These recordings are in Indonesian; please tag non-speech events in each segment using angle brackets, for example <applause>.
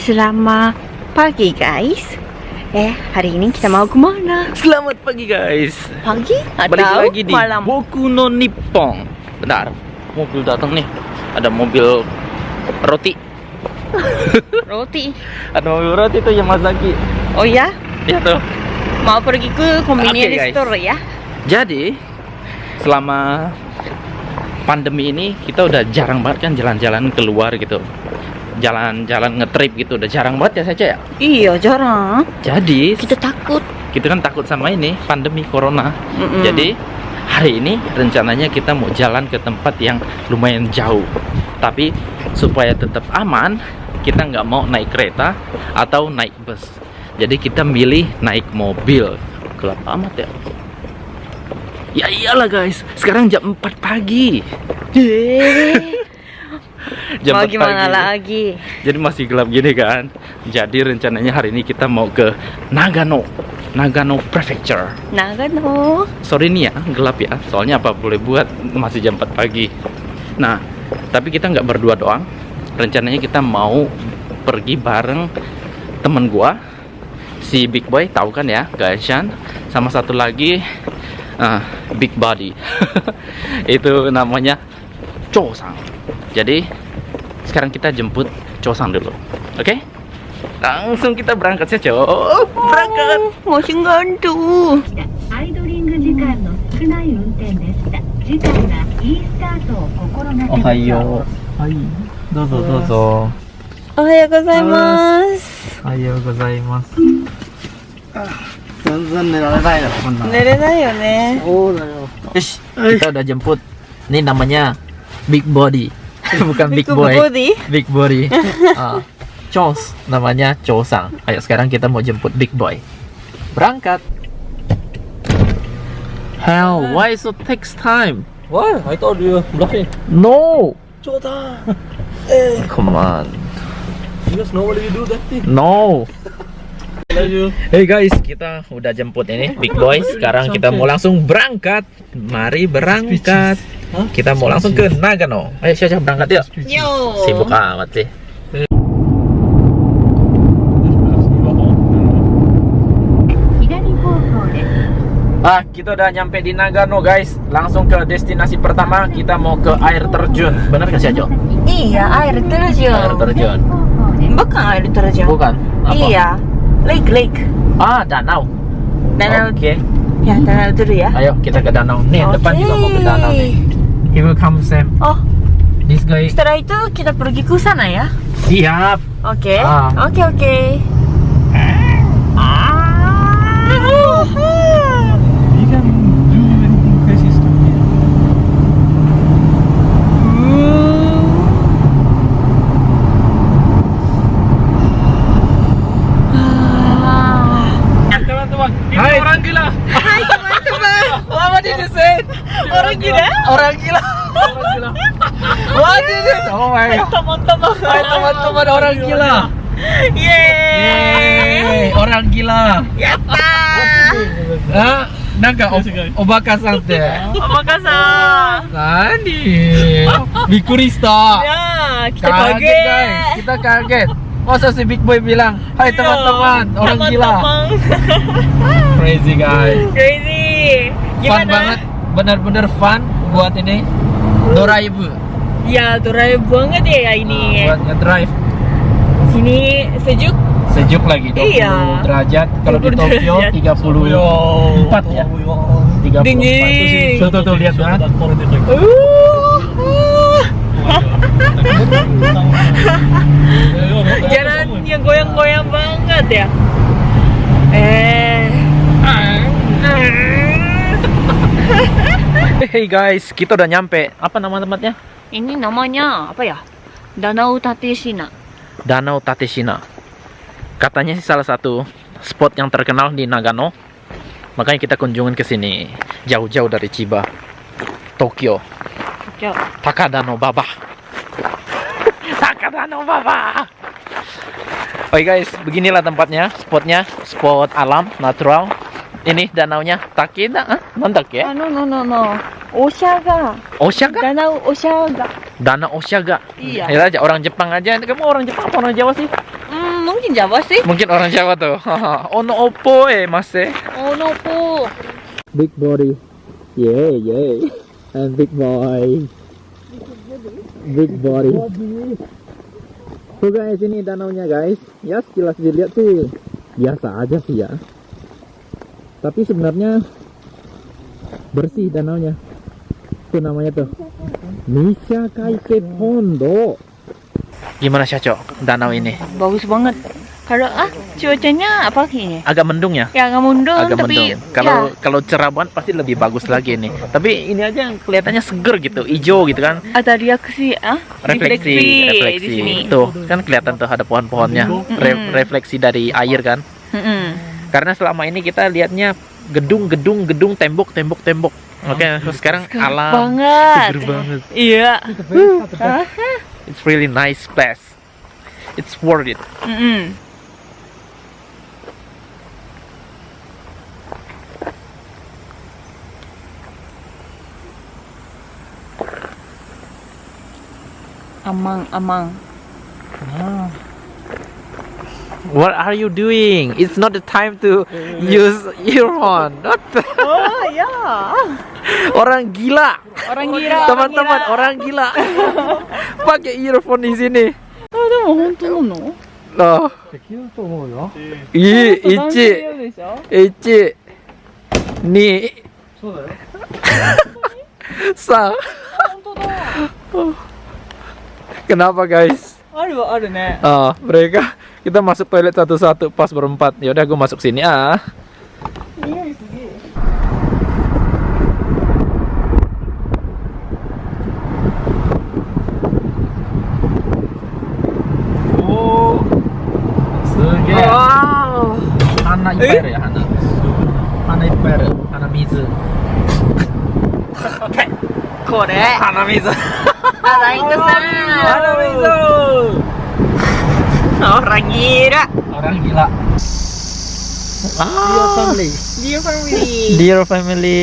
Selamat pagi guys. Eh, hari ini kita mau ke mana? Selamat pagi guys. Pagi atau Balik lagi di malam? Boku no Nippon. Bentar, mobil datang nih. Ada mobil roti. <laughs> Roti. Ada mobil roti tuh Yamazaki. Oh ya? Ya tuh. Mau pergi ke convenience guys. store ya? Jadi selama pandemi ini kita udah jarang banget kan jalan-jalan keluar gitu. Jalan-jalan ngetrip gitu udah jarang banget ya saja ya. Iya, jarang. Jadi Kita takut. kita kan takut sama ini pandemi corona. Mm-mm. Jadi hari ini rencananya kita mau jalan ke tempat yang lumayan jauh. Tapi supaya tetap aman, kita nggak mau naik kereta atau naik bus. Jadi kita milih naik mobil. Gelap amat ya. Ya iyalah guys, sekarang jam 4 pagi. <laughs> <laughs> Jam mau 4 gimana pagi. lagi? Jadi masih gelap gini kan. Jadi rencananya hari ini kita mau ke Nagano. Nagano Prefecture. Nagano. Sorry nih ya, gelap ya. Soalnya apa boleh buat masih jam 4 pagi. Nah, tapi kita nggak berdua doang. Rencananya kita mau pergi bareng temen gua si Big Boy, tahu kan ya, Gaishan. Sama satu lagi ah, Big Body. <laughs> Itu namanya Chosang Jadi sekarang kita jemput Chosang dulu. Oke? Langsung kita berangkat saja. Oh, berangkat. Oh, masih gantung. アイドリング時間の少ない運転でした次回はいいスタートを心がけましょうはい、どうぞどうぞ。おはようございます。おはようございます。全然寝られないな、こんな寝れないよね。そうだよ。よし、kita udah jemput. Ini namanya Big Body. <laughs> Bukan Big Boy. body. Big Body. <laughs> Ah, Chos, namanya Chosang. Ayo sekarang kita mau jemput Big Boy. Berangkat. Hell, why so takes time? Why? I thought you were bluffing. No, Chota! <laughs> come on. Because nobody will do that thing. No. You. Hey guys, kita udah jemput ini Big Boy. Sekarang kita mau langsung berangkat. Mari berangkat. Kita mau langsung ke Nagano. Ayo Syah berangkat yuk. Yo. Sibuk amat sih. Ah, kita udah nyampe di Nagano guys. Langsung ke destinasi pertama. Kita mau ke air terjun. Bener gak sih Jo? Iya, air terjun. Air terjun. Bukan air terjun. Bukan. Apa? Iya. Lake, lake. Ah, danau. Danau. Oke. Ya, danau dulu ya. Ayo kita ke danau. Nih, depan juga mau ke danau nih. He will come Sam. Oh, This guy. setelah itu kita pergi ke sana ya. Siap. Oke. Ah. Oke, oke. He can do anything crazy stuff here. Teman-teman, ini Hai. orang gila. Hai teman-teman. What did you say? <laughs> Orang gila. Orang gila. Gila. You say? Oh my god. Teman-teman. Hai teman-teman orang gila. Yeay. Orang gila. Yatta. Ah, naga obaka san te. Omakasa. Nani? Bikurista. Ya, kita Kaget kaget. guys, kita kaget. Masa si Big Boy bilang, Hai Iya, teman-teman, orang gila. teman-teman. Crazy guys. Crazy. Fun Gimana? banget, benar-benar fun buat ini. Doraibu. Ya, drive banget ya ini. buat nge-drive Sini sejuk. sejuk lagi 20 Iya. derajat kalau di 20 Tokyo derajat. 34 ya 34 Dingin. tuh tuh, tuh lihat kan Uh. <laughs> <laughs> Jalan yang goyang-goyang banget ya. Eh. Hey guys kita udah nyampe apa nama tempatnya Ini namanya apa ya? Danau Tateshina. Danau Tateshina katanya sih salah satu spot yang terkenal di Nagano makanya kita kunjungin ke sini jauh-jauh dari Chiba Tokyo Yo. Takadano Baba. <laughs> Takadano Baba. Oke guys, beginilah tempatnya, spotnya, spot alam natural. Ini danaunya Takeda, ah, mandak ya? Ah, no no no no. Oshaga. Oshaga? Danau Oshaga. Danau Oshaga. Iya. Ya aja orang Jepang aja. Kamu orang Jepang apa orang Jawa sih? Hmm, mungkin Jawa sih. Mungkin orang Jawa tuh. <laughs> ono opo eh mas eh. Oh no po. Big body. Yeah, yeah. And big boy. Big body. Tuh guys, ini danaunya guys. Ya sekilas dilihat sih biasa aja sih ya. Tapi sebenarnya bersih danaunya. Itu namanya tuh. Nisha Kaike Pondo. Gimana Syaco danau ini? Bagus banget. Kalau ah cuacanya apa ini? Agak mendung ya? Ya nggak mundung agak tapi mendung. Kalau ya, kalau cerah banget pasti lebih bagus lagi ini. Tapi ini aja yang kelihatannya seger gitu, hijau gitu kan. ada reaksi ah Refleksi, di refleksi. sini. Tuh, kan kelihatan tuh ada pohon-pohonnya. Re- refleksi dari air kan. Karena selama ini kita lihatnya gedung, gedung, gedung, tembok, tembok, tembok. Oke, sekarang Segar alam banget. seger banget. Iya. It's really nice place. It's worth it. Mm-mm. Amang, amang. What are you doing? It's not the time to <laughs> use earphone. <laughs> oh ya. <laughs> Orang gila. Orang gila. Teman-teman orang gila. Pakai earphone di sini. No? Ichi. Ichi. Ni. Sa. Kenapa guys? Ada, ada nih. Ah, mereka kita masuk toilet satu-satu pas berempat ya udah gue masuk sini ah oh. Wow. Hanamizu Hanamizu ya, Hana. Tanah Iper, Tanah Mizu. Kore. Tanah Mizu. Tanah Mizu. Orang gila. Orang gila. Dear family. Dear family. Dear family.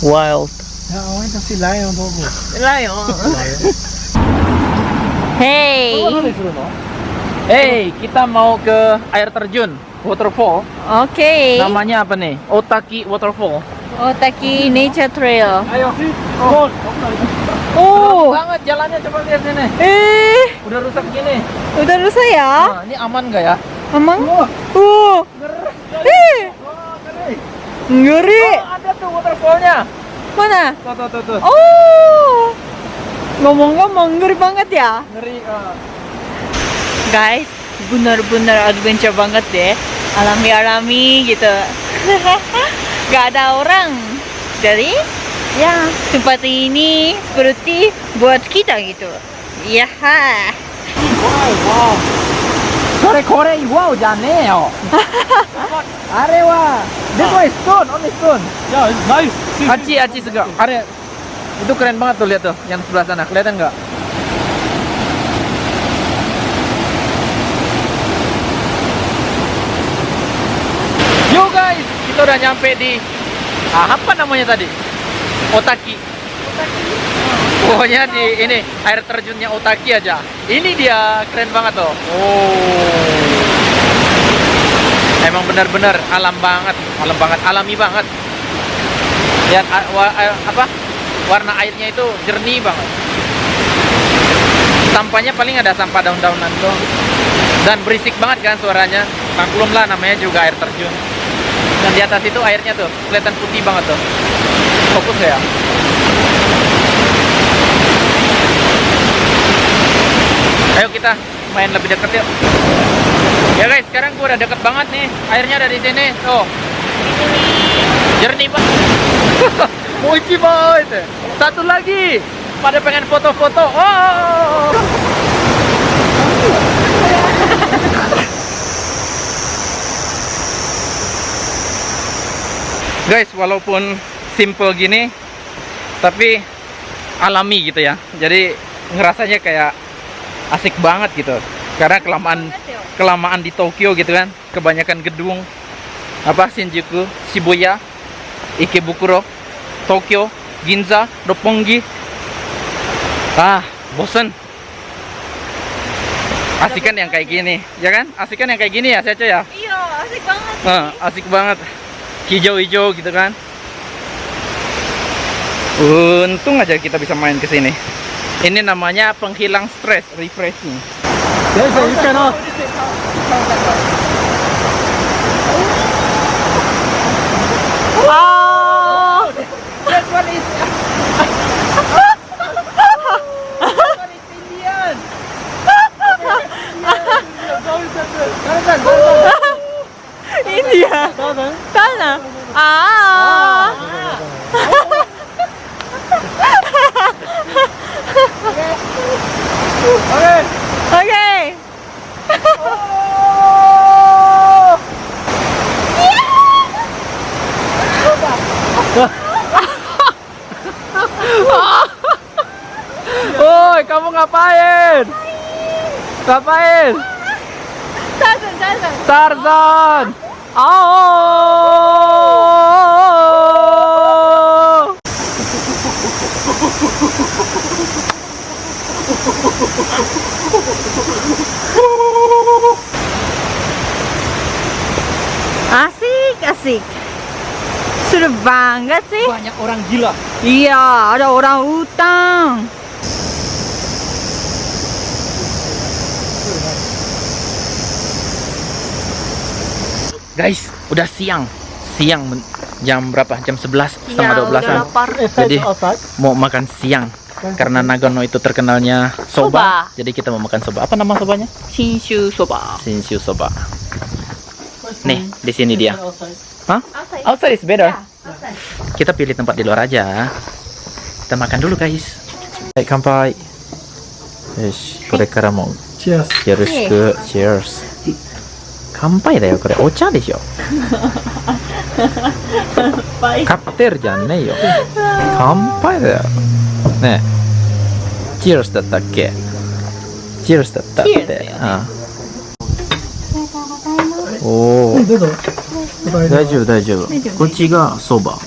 Wild. Yeah, I want to see lion dog. Lion. Hey. Hey, kita mau ke air terjun, waterfall. Oke. Namanya apa nih? Otaki Waterfall. Otaki Nature Trail. Ayo. Oh. Oh. banget jalannya coba lihat sini. Eh, Udah rusak gini. udah rusak ya? Nah, ini aman nggak ya? Emang? Oh. Eh, ngeri. Oh, ada tuh waterfallnya. Mana? Tuh, tuh, tuh, tuh. Oh. Ngomong-ngomong ngeri banget ya. Ngeri. ah. Guys, benar-benar adventure banget deh. Alami-alami gitu. <laughs> Gak ada orang. Jadi, ya tempat ini seperti buat kita gitu. Ya. これこれ岩じゃねえよ。<laughs> あれは、でこいストーン、only stone. Yeah, it's nice. See, Aci, aci segala. Ada itu keren banget tuh lihat tuh yang sebelah sana. Kelihatan nggak? Yo guys, kita udah nyampe di ah, apa namanya tadi? Otaki. Pokoknya di ini air terjunnya Otaki aja. Ini dia keren banget tuh. Oh. Emang benar-benar alam banget, alam banget, alami banget. Lihat apa? Warna airnya itu jernih banget. Sampahnya paling ada sampah daun-daunan tuh. Dan berisik banget kan suaranya. Maklum lah namanya juga air terjun. Dan di atas itu airnya tuh kelihatan putih banget tuh. Fokus ya. Ayo kita main lebih deket yuk. Ya guys, sekarang gua udah deket banget nih. Airnya ada di sini. Tuh. Jernih banget. <laughs> Mochi banget. Satu lagi. Pada pengen foto-foto. Oh. Guys, walaupun simple gini, tapi alami gitu ya. Jadi ngerasanya kayak asik banget gitu. Karena kelamaan kelamaan di Tokyo gitu kan kebanyakan gedung apa Shinjuku Shibuya Ikebukuro Tokyo Ginza Roppongi ah bosen Asik kan yang kayak gini, ya kan? Asik kan yang kayak gini ya, Seco ya? Iya, asik banget. Nah, asik banget. Hijau-hijau gitu kan. Untung aja kita bisa main ke sini. Ini namanya penghilang stres, refreshing. A, you cannot. Oh, That one is India. Sana. Ah. Okay. <laughs> Woi, kamu ngapain? Ngapain? Tarzan, Tarzan. Tarzan. Oh. Asik, asik. Seru banget sih. Banyak orang gila. Iya, ada orang utang. Guys, udah siang. Siang jam berapa? Jam 11 setengah Iya, 12 udah an. lapar. Jadi mau makan siang Karena Nagano itu terkenalnya soba, Soba. jadi kita mau makan soba. Apa nama sobanya? Shinshu soba. Shinshu soba. Nih, di sini dia. Outside. Hah? Outside is better. Kita pilih tempat di luar aja. Kita makan dulu, guys. Baik, kampai. Yoshi, これからも Cheers. よろしく。Cheers。乾杯だよ、これ。お茶でしょ。カクテルじゃねえよ。乾杯だよ。 <laughs> ねえ。Cheers だったっけ ?Cheers だったってよ。うん。おお。大丈夫、大丈夫。こっちがそば。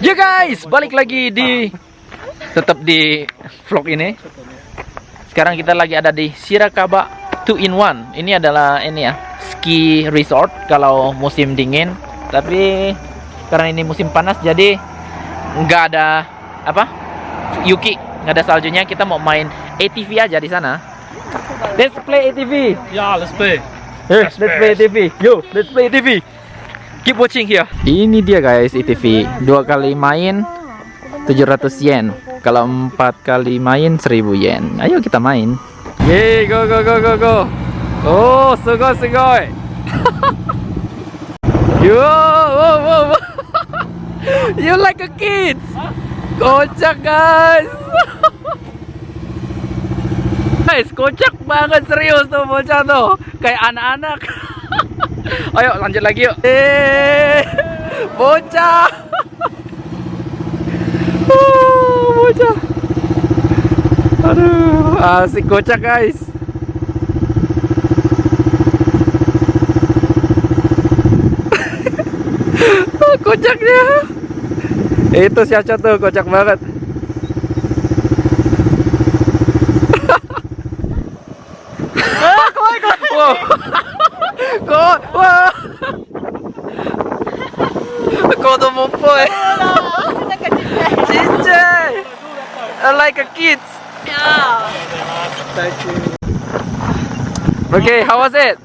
Ya guys, balik lagi di tetap di vlog ini. Sekarang kita lagi ada di Shirakaba 2 in 1. Ini adalah ini ya, ski resort kalau musim dingin. Tapi karena ini musim panas jadi nggak ada apa? Yuki, nggak ada saljunya. Kita mau main ATV aja di sana. Let's play ATV. Yeah, let's play. Yes, let's play ATV. Yo, let's play ATV. Keep watching here. Ini dia guys ATV. Dua kali main 700 yen. Kalau empat kali main 1000 yen. Ayo kita main. Yeay, go go go go go. Oh, sugoi sugoi. <laughs> Yo, wow, wow, wow. <laughs> You like a kid. Kocak guys. <laughs> Guys, kocak banget serius tuh bocah tuh. Kayak anak-anak. Ayo lanjut lagi yuk. Eh, bocah. Uh, bocah. Aduh, asik kocak guys. <laughs> Kocaknya. Itu si Aca tuh kocak banget. Wow. Kok, wah. 子供っぽい。 like a kids. Okay, how was it?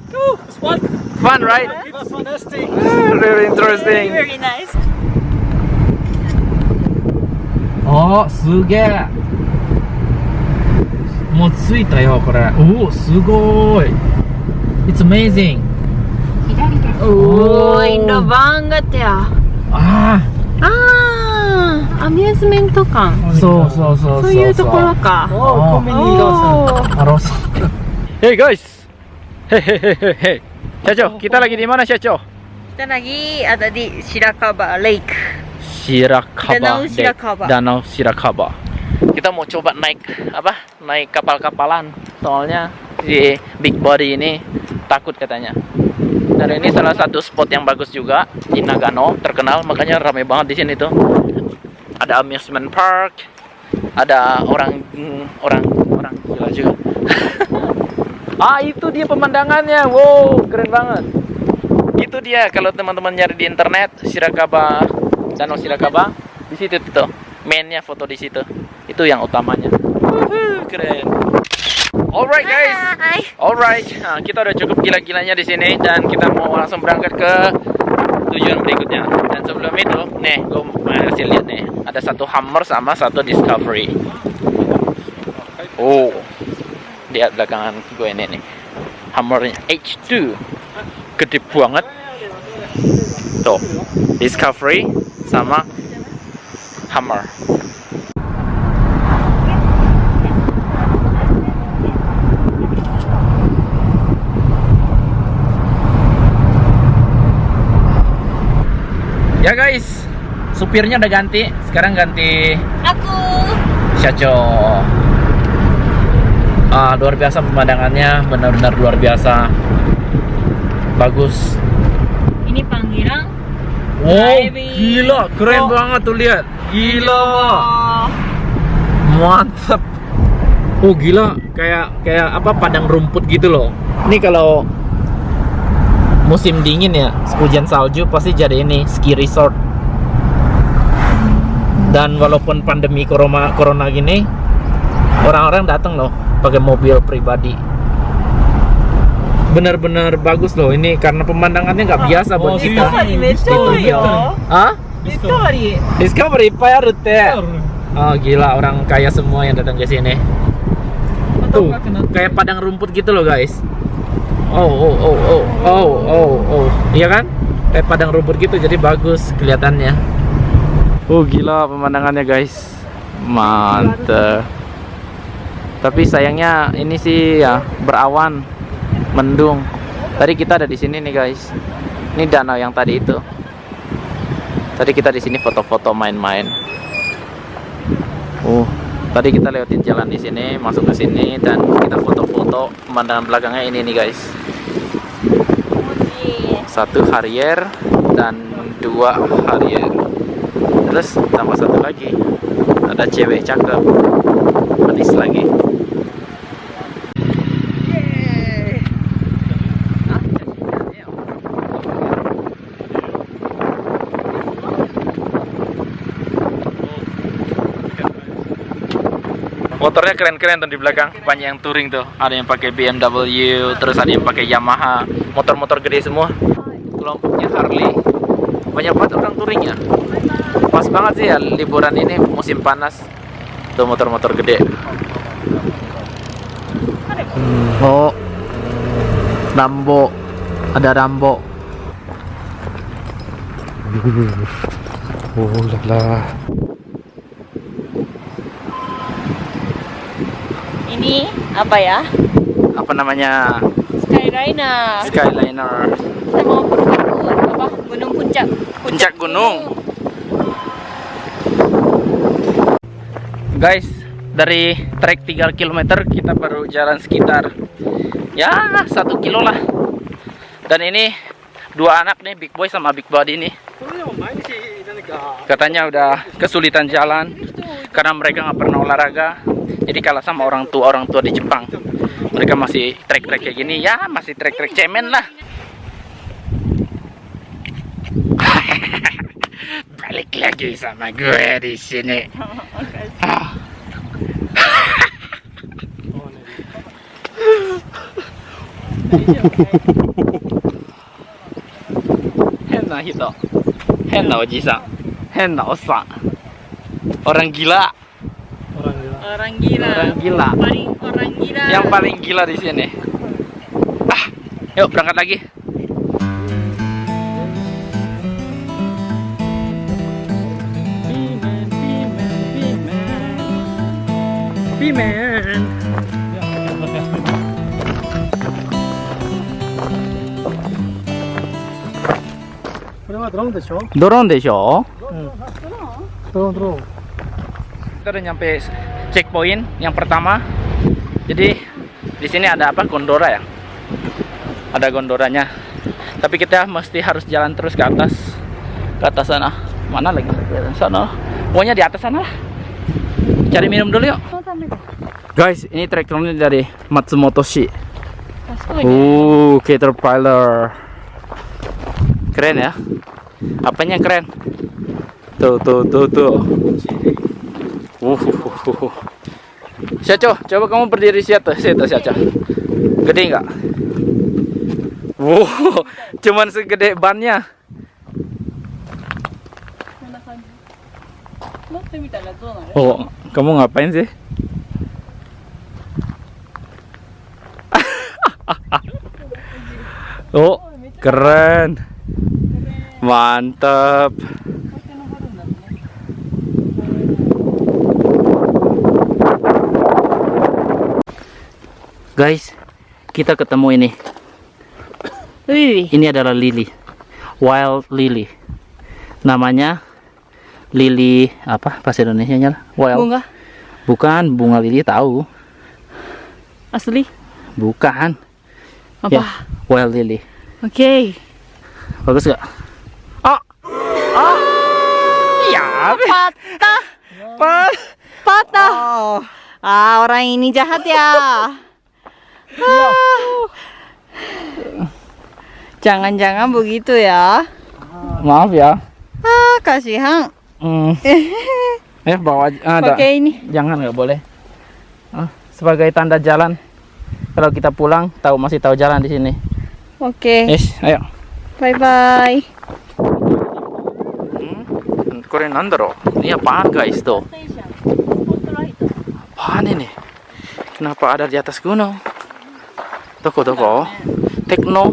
It's fun. Fun, right? It's fantastic. Really interesting. Very nice. おすげえもう着いたよこれおおすごい It's amazing 左です Oh, indah banget ya. あ Ah, amusement 館。 あそうそうそうそういうところか。 Oh, Oh. comedy Lawson. Oh. Harus. Hey guys. Hehehehe. Syaco, kita lagi di mana Syaco? Kita lagi ada di Shirakaba Lake. Shirakaba. Danau Deck. Shirakaba. Danau Shirakaba. Kita mau coba naik apa? Naik kapal-kapalan. Soalnya si big body ini takut katanya. Dan ini salah satu spot yang bagus juga di Nagano, terkenal makanya ramai banget di sini tuh. Ada amusement park, ada orang mm, orang orang gila juga. <laughs> ah itu dia pemandangannya, wow keren banget. Itu dia kalau teman-teman nyari di internet Shirakaba, Danau Shirakaba, di situ tuh mainnya foto di situ. Itu yang utamanya. Keren. Alright guys. Alright, nah, kita udah cukup gila-gilanya di sini dan kita mau langsung berangkat ke tujuan berikutnya. Dan sebelum itu, nih, gue mau kasih lihat nih, ada satu Hummer sama satu Discovery. Oh, lihat belakangan gue ini nih, Hummernya H2, gede banget. Tuh, Discovery sama Hummer. Ya guys, supirnya udah ganti. Sekarang ganti Aku. Shacho. Ah, luar biasa pemandangannya, benar-benar luar biasa. Bagus. Ini panggilan. Wow, Driving. gila, keren Oh. banget tuh lihat. Gila. Oh. Mantap. Oh gila, kayak kayak apa padang rumput gitu loh. Ini kalau musim dingin ya hujan salju pasti jadi ini ski resort. Dan walaupun pandemi corona corona gini orang-orang datang loh pakai mobil pribadi. Benar-benar bagus loh ini karena pemandangannya nggak biasa buat oh, kita. discovery ah discovery. Discovery iya. parut ya? Oh gila orang kaya semua yang datang ke sini. Tuh kayak padang rumput gitu loh guys. Oh oh oh oh oh oh oh. Iya kan? Kayak padang rumput gitu jadi bagus kelihatannya. Oh gila pemandangannya guys. Mantep. Tapi sayangnya ini sih ya berawan, mendung. Tadi kita ada di sini nih guys. Ini danau yang tadi itu. Tadi kita di sini foto-foto main-main. Oh, tadi kita lewatin jalan di sini, masuk ke sini dan kita foto-foto pemandangan belakangnya ini nih guys. Satu Harrier dan dua Harrier. Terus tambah satu lagi. Ada cewek cakep. Manis lagi. Motornya keren-keren tuh di belakang, banyak yang touring tuh. Ada yang pakai BMW, terus ada yang pakai Yamaha, motor-motor gede semua. Kelompoknya Harley. Banyak banget orang touring ya. Pas banget sih ya liburan ini musim panas. Tuh motor-motor gede. Oh. Rambo. Ada Rambo. <laughs> Oh là là. Ini apa ya? Apa namanya? Skyliner. Skyliner. Kita mau ke apa? Gunung Puncak. Puncak gunung. Guys, dari trek 3 km kita baru jalan sekitar ya satu kilo lah. Dan ini dua anak nih, Big Boy sama Big Body nih. Katanya udah kesulitan jalan karena mereka nggak pernah olahraga. Jadi kalah sama orang tua orang tua di Jepang. Mereka masih trek-trek kayak gini, ya masih trek-trek cemen lah. <laughs> Balik lagi sama gue di sini. Henna hito. Henna oji-san. Henna osan. Orang gila orang gila. Orang gila. Orang gila. Paling orang gila. Yang paling gila di sini. Ah, yuk berangkat lagi. Pimen. Dorong desho. Dorong desho. Dorong dorong. Kita udah nyampe checkpoint yang pertama. Jadi di sini ada apa? Gondora ya. ada gondolanya tapi kita mesti harus jalan terus ke atas ke atas sana. Mana lagi? Sana. Pokoknya di atas sana lah. Cari minum dulu yuk. Guys ini traktornya dari Matsumoto Shi uh Caterpillar. Keren ya? Apanya keren? Tuh tuh tuh tuh uh, uh, uh, uh. Syaco, coba kamu berdiri situ, situ Syaco. Gede nggak? Wow, cuman segede bannya. Oh, kamu ngapain sih? <laughs> oh, keren. Mantap. Guys, kita ketemu ini. Wih, Ini adalah lili. Wild lily. Namanya lili apa bahasa Indonesia-nya? Wild. bunga Bukan bunga lili tahu. asli. Bukan. Apa? Ya, wild lily. Oke. Bagus gak? Oh. Oh. Ya. Patah. Patah. Ah, orang ini jahat ya. <laughs> Jangan-jangan begitu ya. Ah, maaf ya. Ah, kasihan. Hmm. <laughs> eh, bawa ah, Pakai ini. Jangan nggak boleh. Ah, sebagai tanda jalan. Kalau kita pulang, tahu masih tahu jalan di sini. Oke. Okay. Yes, ayo. Bye bye. Hmm? Kore? Oh. Ini apaan guys tuh? Apaan ini? Kenapa ada di atas gunung? Toko toko. Tekno.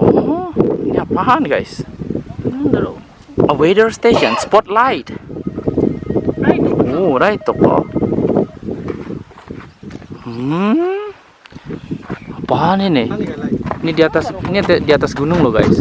Oh ini apaan guys? A weather station spotlight. Oh right toko. Hmm. Apaan ini? Ini di atas ini di di atas gunung loh guys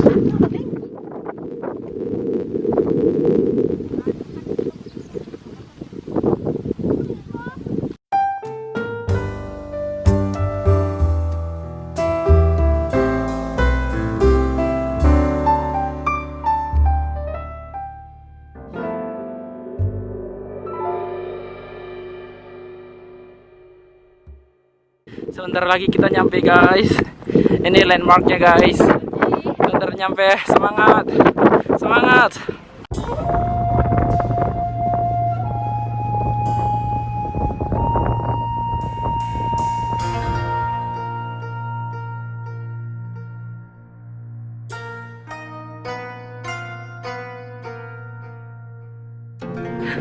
Sebentar lagi kita nyampe guys. Ini landmarknya guys. Sebentar nyampe. Semangat. Semangat.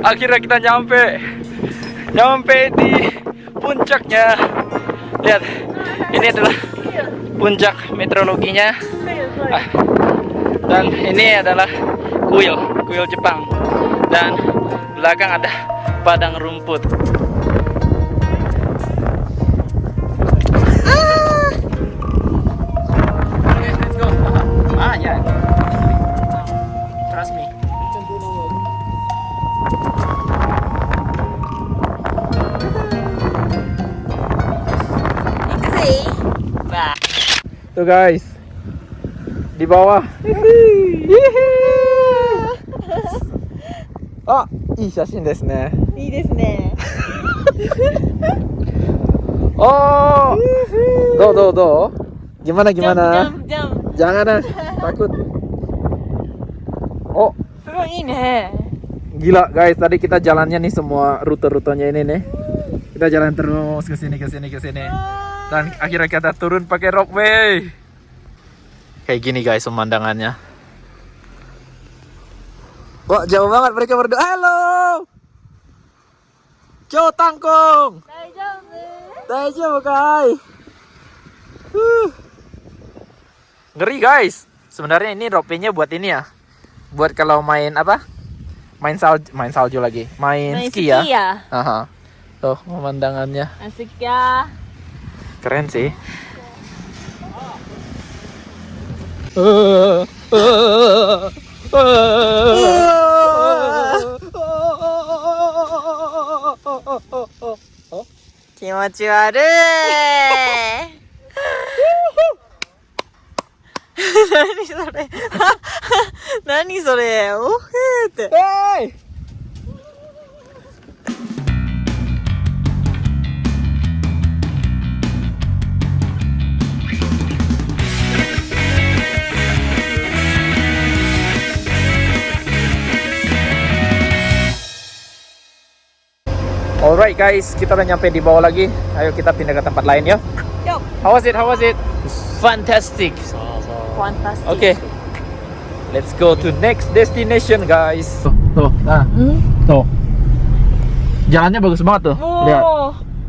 Akhirnya kita nyampe. Nyampe di puncaknya. Lihat, ini adalah puncak meteorologinya. Ah, Dan ini adalah kuil, kuil Jepang. Dan belakang ada padang rumput. Tuh guys. Di bawah. Ah, いい写真ですね。いいですね。 Oh. <laughs> <laughs> Do do do. Gimana gimana? Jump, jump, jump. Jangan ah, <laughs> takut. Oh, すごいいいね。 gila guys. Tadi kita jalannya nih semua rute-rutenya ini nih. Kita jalan terus ke sini ke sini ke sini. dan akhirnya kita turun pakai ropeway kayak gini guys pemandangannya. Wah jauh banget mereka berdua. Halo! Jo tangkung Daijoubu kai huh. ngeri guys. Sebenarnya ini ropenya buat ini ya. Buat kalau main apa? Main salju main salju lagi. Main, main ski, ya. ski ya, ya. Aha. tuh pemandangannya. Asik ya. keren sih. <laughs> 何それ。<laughs> それ。おへーって、えー Alright guys, kita udah nyampe di bawah lagi. Ayo kita pindah ke tempat lain ya. Yo. How was it? How was it? Fantastic. Fantastic. Oke. Okay. Let's go to next destination guys. Tuh, tuh. Nah. Hmm? Tuh. Jalannya bagus banget tuh. Oh. Lihat.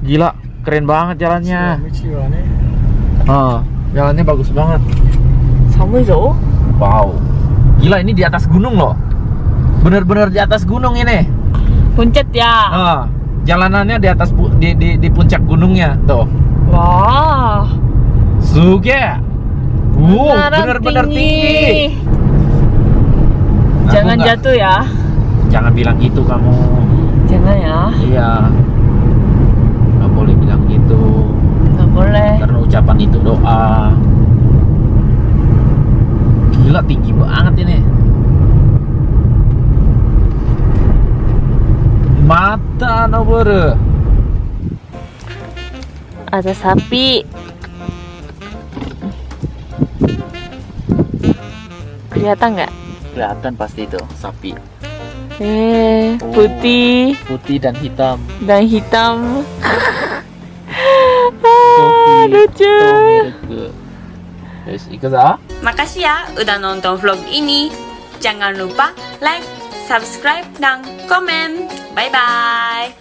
Gila, keren banget jalannya. Ah, jalannya bagus banget. Samuizo. Wow. Gila ini di atas gunung loh. Bener-bener di atas gunung ini. Puncet ya. Ah jalanannya di atas di, di, di puncak gunungnya tuh. Wah. Suge. Wow, Beneran bener-bener tinggi. Aku Jangan nggak- jatuh ya. Jangan bilang gitu kamu. Jangan ya. Iya. Nggak boleh bilang gitu. Nggak boleh. Karena ucapan itu doa. Gila tinggi banget ini. Mata noboru. Ada sapi. Kelihatan nggak? Kelihatan pasti itu sapi. Eh, Oh. putih Putih dan hitam. dan hitam. <laughs> Lucu. Yes, ikut ah. Makasih ya udah nonton vlog ini. Jangan lupa like, Subscribe, ng comment. Bye-bye!